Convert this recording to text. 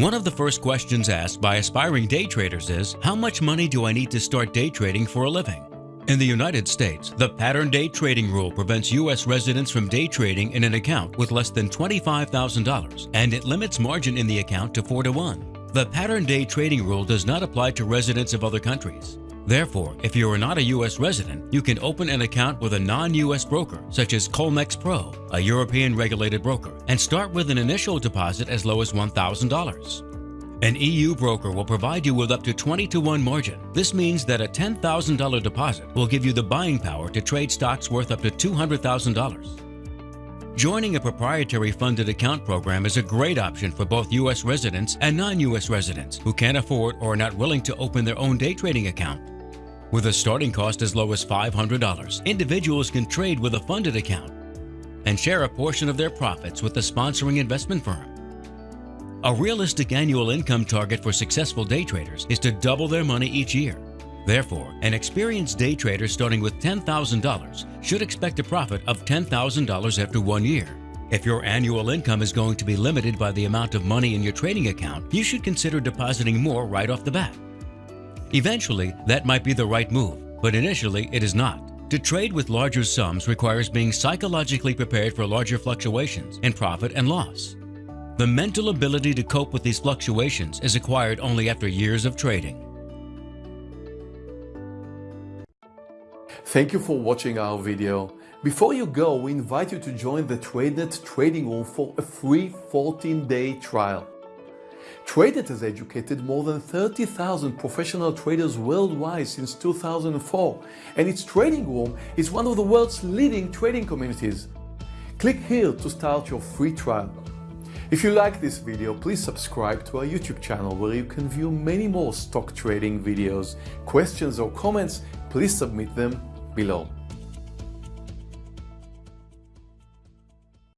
One of the first questions asked by aspiring day traders is, how much money do I need to start day trading for a living? In the United States, the pattern day trading rule prevents U.S. residents from day trading in an account with less than $25,000, and it limits margin in the account to 4 to 1. The pattern day trading rule does not apply to residents of other countries. Therefore, if you are not a U.S. resident, you can open an account with a non-U.S. broker, such as Colmex Pro, a European regulated broker, and start with an initial deposit as low as $1,000. An EU broker will provide you with up to 20 to 1 margin. This means that a $10,000 deposit will give you the buying power to trade stocks worth up to $200,000. Joining a proprietary funded account program is a great option for both U.S. residents and non-U.S. residents who can't afford or are not willing to open their own day trading account. With a starting cost as low as $500, individuals can trade with a funded account and share a portion of their profits with the sponsoring investment firm. A realistic annual income target for successful day traders is to double their money each year. Therefore, an experienced day trader starting with $10,000 should expect a profit of $10,000 after one year. If your annual income is going to be limited by the amount of money in your trading account, you should consider depositing more right off the bat. Eventually, that might be the right move, but initially it is not. To trade with larger sums requires being psychologically prepared for larger fluctuations in profit and loss. The mental ability to cope with these fluctuations is acquired only after years of trading. Thank you for watching our video. Before you go, we invite you to join the TradeNet trading room for a free 14-day trial. TradeNet has educated more than 30,000 professional traders worldwide since 2004, and its trading room is one of the world's leading trading communities. Click here to start your free trial. If you like this video, please subscribe to our YouTube channel where you can view many more stock trading videos. Questions or comments, please submit them below.